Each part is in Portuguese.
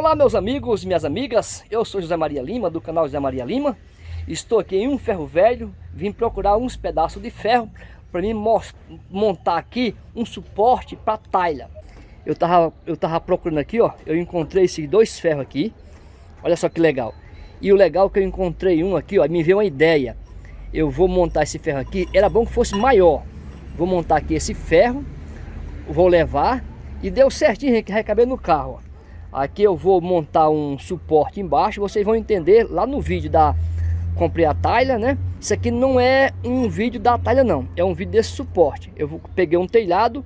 Olá meus amigos minhas amigas, eu sou José Maria Lima do canal José Maria Lima. Estou aqui em um ferro velho, vim procurar uns pedaços de ferro para mim montar aqui um suporte para talha. Eu tava, eu tava procurando aqui, ó, eu encontrei esses dois ferros aqui. Olha só que legal. E o legal é que eu encontrei um aqui, ó, me veio uma ideia. Eu vou montar esse ferro aqui, era bom que fosse maior. Vou montar aqui esse ferro. Vou levar. E deu certinho, recabei no carro, ó. Aqui eu vou montar um suporte embaixo, vocês vão entender lá no vídeo da comprei a talha, né? Isso aqui não é um vídeo da talha não, é um vídeo desse suporte. Eu vou, peguei um telhado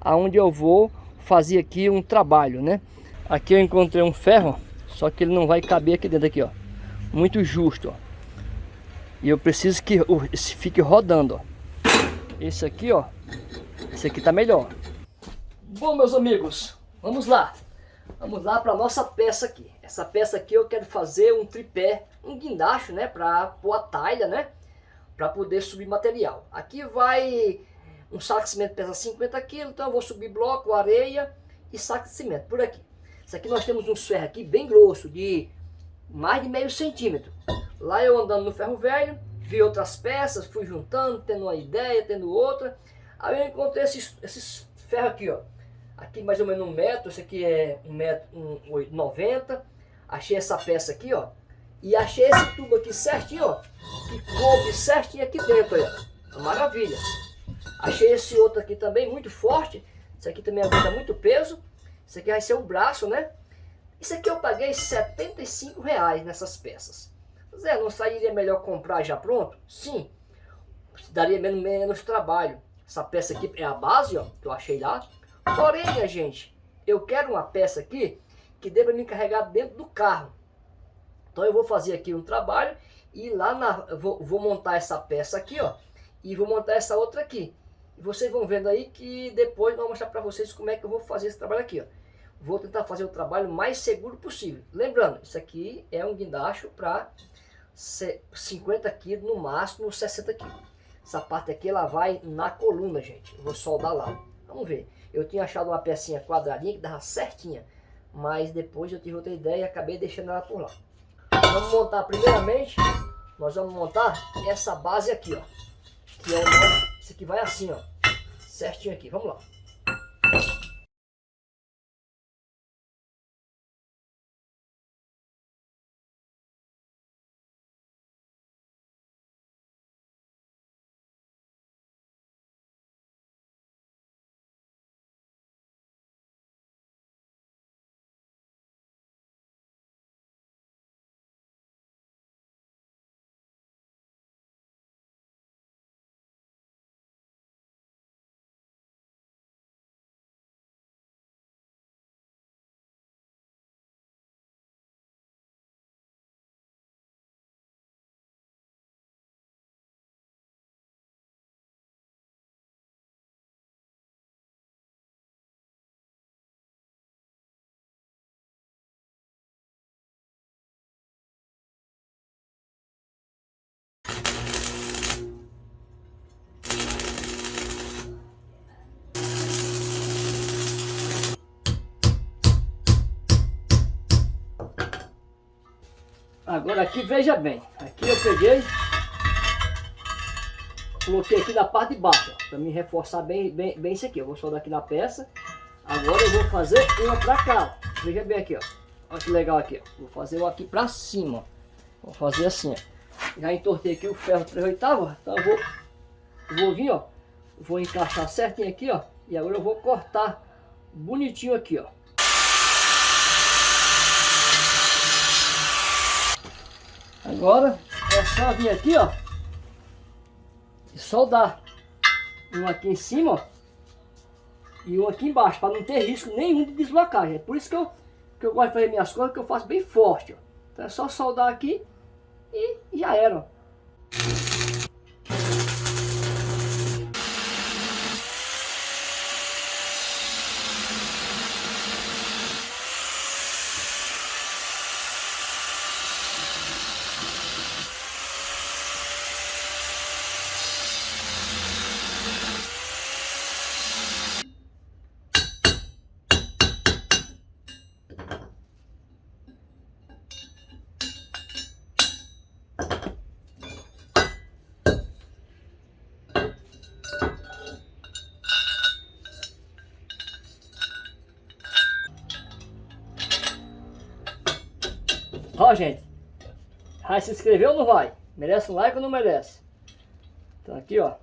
aonde eu vou fazer aqui um trabalho, né? Aqui eu encontrei um ferro, só que ele não vai caber aqui dentro aqui, ó. Muito justo, ó. E eu preciso que fique rodando, ó. Esse aqui, ó. Esse aqui tá melhor. Bom, meus amigos, vamos lá. Vamos lá para nossa peça aqui. Essa peça aqui eu quero fazer um tripé, um guindaste, né? Para pôr a talha, né? Para poder subir material. Aqui vai um saco de cimento pesa 50 kg, então eu vou subir bloco, areia e saco de cimento por aqui. Isso aqui nós temos um ferro aqui bem grosso, de mais de meio centímetro. Lá eu andando no ferro velho, vi outras peças, fui juntando, tendo uma ideia, tendo outra. Aí eu encontrei esses, esses ferros aqui, ó. Aqui mais ou menos um metro, esse aqui é um metro, um, 90. Achei essa peça aqui, ó. E achei esse tubo aqui certinho, ó. Que coube certinho aqui dentro, ó. Maravilha. Achei esse outro aqui também muito forte. Esse aqui também aguenta muito peso. Esse aqui vai ser o braço, né? Isso aqui eu paguei 75 reais nessas peças. Zé, não sairia melhor comprar já pronto? Sim. Daria menos, menos trabalho. Essa peça aqui é a base, ó, que eu achei lá. Porém, minha gente, eu quero uma peça aqui que dê para me carregar dentro do carro. Então eu vou fazer aqui um trabalho e lá na, vou, vou montar essa peça aqui, ó, e vou montar essa outra aqui. E vocês vão vendo aí que depois eu vou mostrar para vocês como é que eu vou fazer esse trabalho aqui, ó. Vou tentar fazer o trabalho mais seguro possível. Lembrando, isso aqui é um guindaste para 50 kg no máximo, 60 kg. Essa parte aqui ela vai na coluna, gente. Eu vou soldar lá. Vamos ver. Eu tinha achado uma pecinha quadradinha que dava certinha. Mas depois eu tive outra ideia e acabei deixando ela por lá. Vamos montar primeiramente, nós vamos montar essa base aqui, ó. Que é o nosso, esse aqui vai assim, ó. Certinho aqui, vamos lá. Agora aqui, veja bem. Aqui eu peguei, coloquei aqui na parte de baixo, para me reforçar bem, bem, bem isso aqui. Eu vou soldar aqui na peça. Agora eu vou fazer uma para cá. Veja bem aqui, ó. Olha que legal aqui, ó. Vou fazer uma aqui para cima, Vou fazer assim, ó. Já entortei aqui o ferro 3 oitavos, então eu vou, vou vir, ó. Vou encaixar certinho aqui, ó. E agora eu vou cortar bonitinho aqui, ó. Agora é só vir aqui, ó. E soldar. Um aqui em cima, ó. E um aqui embaixo, para não ter risco nenhum de deslocagem. É por isso que eu, que eu gosto de fazer minhas coisas, que eu faço bem forte, ó. Então é só soldar aqui e já era, ó. Ó, gente. Vai se inscrever ou não vai? Merece um like ou não merece? Então aqui, ó.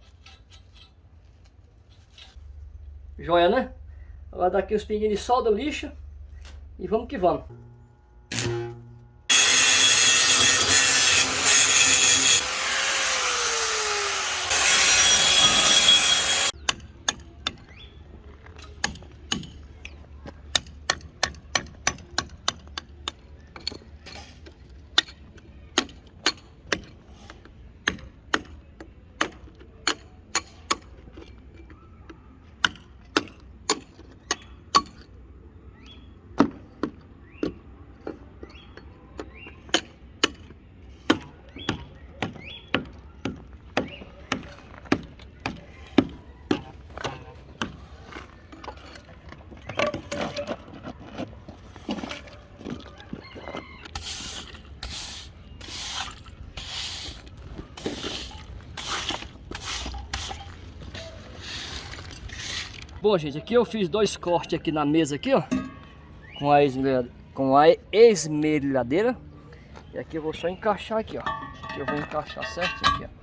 Joia, né? Agora daqui os pinguinhos de solda lixo. E vamos que vamos. Bom, gente, aqui eu fiz dois cortes aqui na mesa aqui, ó. Com a, esmerilhadeira, com a esmerilhadeira. E aqui eu vou só encaixar aqui, ó. Aqui eu vou encaixar certinho aqui, ó.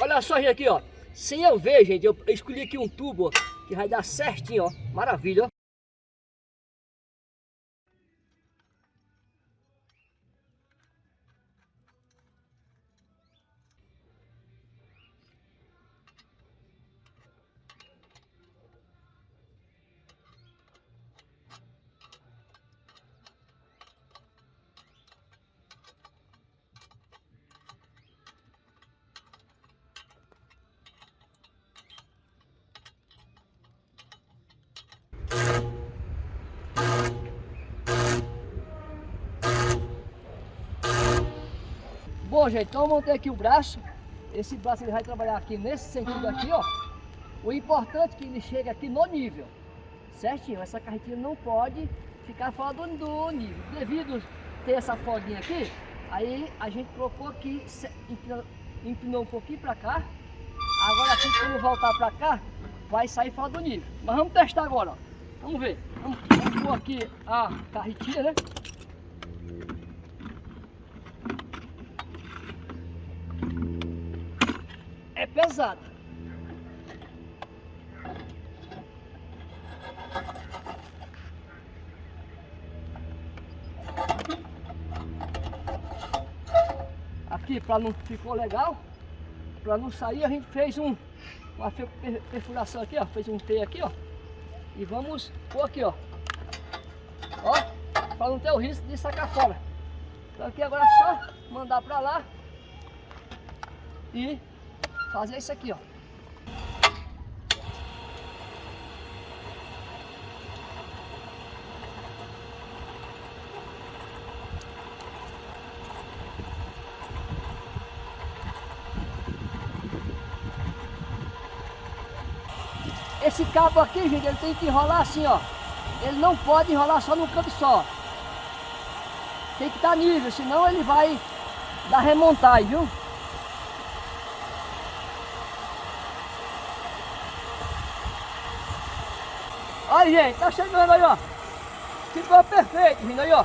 Olha só, gente, aqui, ó. Sem eu ver, gente, eu escolhi aqui um tubo que vai dar certinho, ó. Maravilha, ó. Bom, gente, então eu montei aqui o braço. Esse braço ele vai trabalhar aqui nesse sentido aqui, ó. O importante é que ele chegue aqui no nível. Certinho, essa carretinha não pode ficar fora do, do nível. Devido ter essa folguinha aqui, aí a gente colocou aqui, empinou, um pouquinho para cá. Agora aqui, quando voltar para cá, vai sair fora do nível. Mas vamos testar agora, ó. Vamos ver. Vamos, vamos pôr aqui a carretinha, né? É pesada. Aqui, para não ficou legal, para não sair, a gente fez um, uma perfuração aqui, ó, fez um T aqui, ó. E vamos pôr aqui, ó. Ó, para não ter o risco de sacar fora. Então aqui agora é só mandar para lá e fazer isso aqui, ó. Esse cabo aqui, gente, ele tem que enrolar assim, ó. Ele não pode enrolar só num canto só. Tem que estar tá nível, senão ele vai dar remontagem, viu? Aí, gente, tá chegando aí, ó. Ficou perfeito, vindo aí, ó.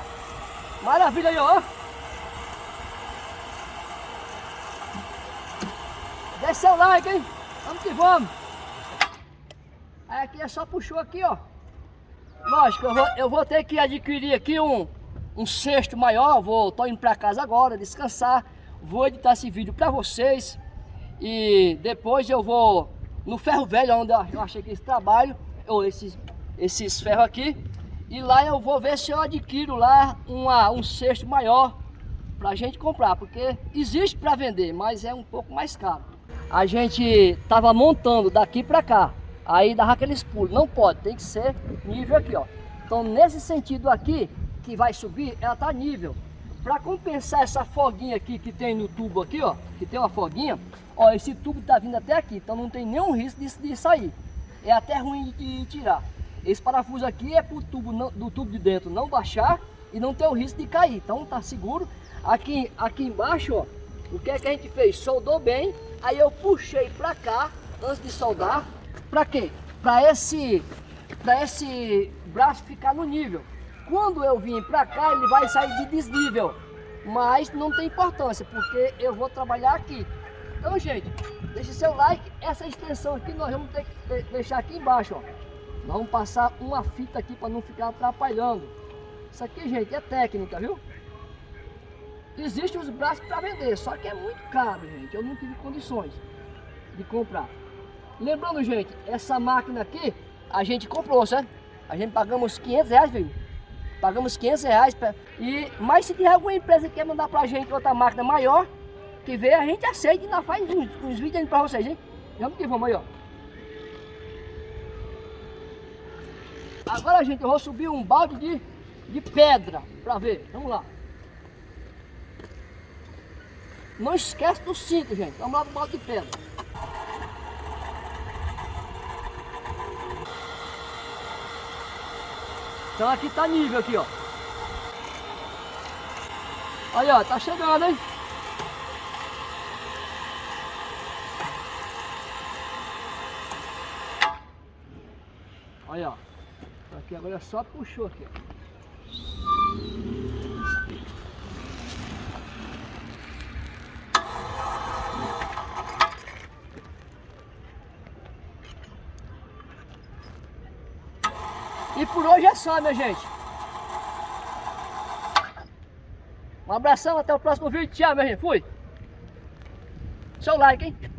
Maravilha aí, ó. Deixa seu like, hein? Vamos que vamos. Aí aqui é só puxou aqui, ó. Lógico, eu vou, eu vou ter que adquirir aqui um, um cesto maior. Vou, tô indo pra casa agora, descansar. Vou editar esse vídeo pra vocês. E depois eu vou no ferro velho, onde eu achei que esse trabalho, ou esses, esses ferros aqui. E lá eu vou ver se eu adquiro lá uma, um cesto maior pra gente comprar, porque existe para vender, mas é um pouco mais caro. A gente tava montando daqui para cá, aí dava aqueles pulos, não pode, tem que ser nível aqui, ó. Então nesse sentido aqui, que vai subir, ela tá nível. Para compensar essa foguinha aqui que tem no tubo aqui, ó, que tem uma foguinha, ó, esse tubo tá vindo até aqui, então não tem nenhum risco de, de sair. É até ruim de tirar. Esse parafuso aqui é para o tubo não, do tubo de dentro não baixar e não ter o risco de cair. Então tá seguro. Aqui, aqui embaixo, ó, o que é que a gente fez? Soldou bem, aí eu puxei para cá antes de soldar. Para quê? Para esse, para esse braço ficar no nível. Quando eu vim para cá, ele vai sair de desnível. Mas não tem importância, porque eu vou trabalhar aqui. Então, gente, deixe seu like. Essa extensão aqui nós vamos ter que deixar aqui embaixo, ó. Vamos passar uma fita aqui para não ficar atrapalhando. Isso aqui, gente, é técnica, viu? Existem os braços para vender, só que é muito caro, gente. Eu não tive condições de comprar. Lembrando, gente, essa máquina aqui, a gente comprou, certo? A gente pagamos 500 reais, viu? Pagamos 500 reais. Pra... E, mas se tiver alguma empresa que quer mandar pra gente outra máquina maior, que vê, a gente aceita e nós faz uns, uns vídeos para vocês, hein? Vamos que vamos aí, ó. Agora, gente, eu vou subir um balde de, de pedra para ver. Vamos lá. Não esquece do cinto, gente. Vamos lá pro balde de pedra. Então aqui tá nível aqui, ó. Aí, ó, tá chegando, hein? Aí, ó. Aqui agora só puxou aqui. E por hoje é só, minha gente. Um abração, até o próximo vídeo. Tchau, minha gente. Fui. Seu like, hein?